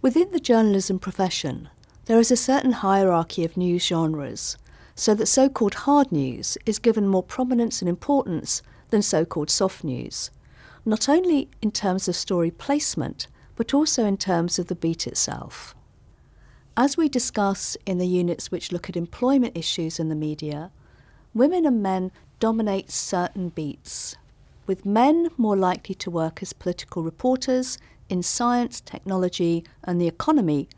Within the journalism profession, there is a certain hierarchy of news genres, so that so called hard news is given more prominence and importance than so called soft news, not only in terms of story placement, but also in terms of the beat itself. As we discuss in the units which look at employment issues in the media, women and men dominate certain beats, with men more likely to work as political reporters in science, technology, and the economy,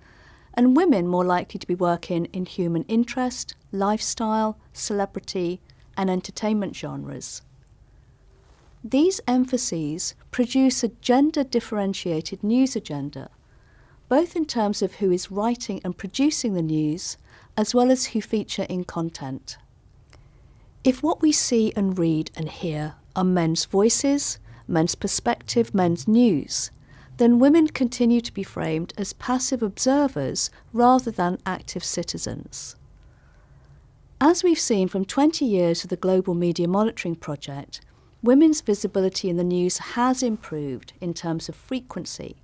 and women more likely to be working in human interest, lifestyle, celebrity, and entertainment genres. These emphases produce a gender differentiated news agenda both in terms of who is writing and producing the news, as well as who feature in content. If what we see and read and hear are men's voices, men's perspective, men's news, then women continue to be framed as passive observers rather than active citizens. As we've seen from 20 years of the Global Media Monitoring Project, women's visibility in the news has improved in terms of frequency,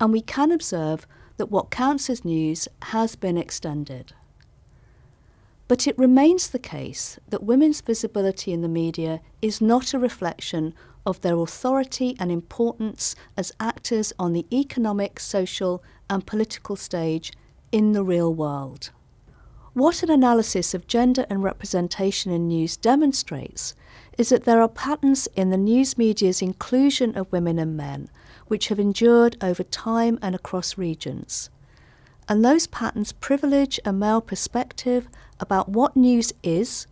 and we can observe that what counts as news has been extended. But it remains the case that women's visibility in the media is not a reflection of their authority and importance as actors on the economic, social, and political stage in the real world. What an analysis of gender and representation in news demonstrates is that there are patterns in the news media's inclusion of women and men which have endured over time and across regions. And those patterns privilege a male perspective about what news is,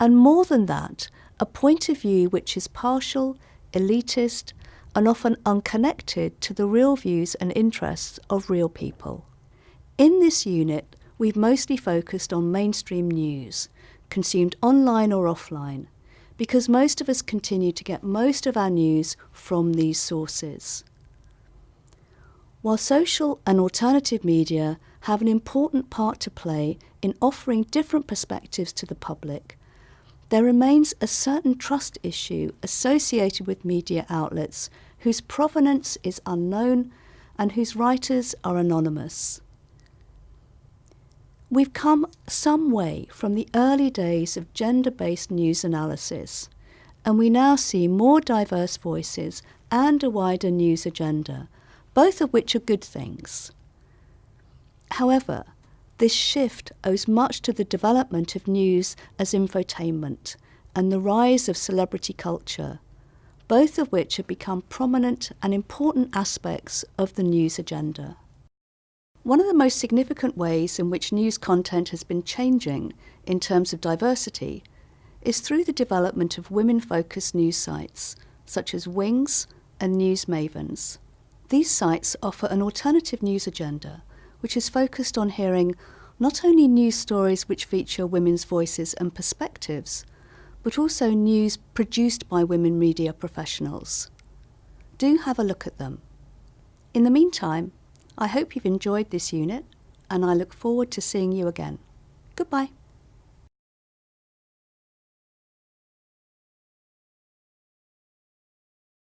and more than that, a point of view which is partial, elitist, and often unconnected to the real views and interests of real people. In this unit, we've mostly focused on mainstream news, consumed online or offline, because most of us continue to get most of our news from these sources. While social and alternative media have an important part to play in offering different perspectives to the public, there remains a certain trust issue associated with media outlets whose provenance is unknown and whose writers are anonymous. We've come some way from the early days of gender-based news analysis, and we now see more diverse voices and a wider news agenda, both of which are good things. However, this shift owes much to the development of news as infotainment and the rise of celebrity culture, both of which have become prominent and important aspects of the news agenda. One of the most significant ways in which news content has been changing in terms of diversity is through the development of women-focused news sites, such as Wings and News Mavens. These sites offer an alternative news agenda, which is focused on hearing not only news stories which feature women's voices and perspectives, but also news produced by women media professionals. Do have a look at them. In the meantime, I hope you've enjoyed this unit and I look forward to seeing you again. Goodbye.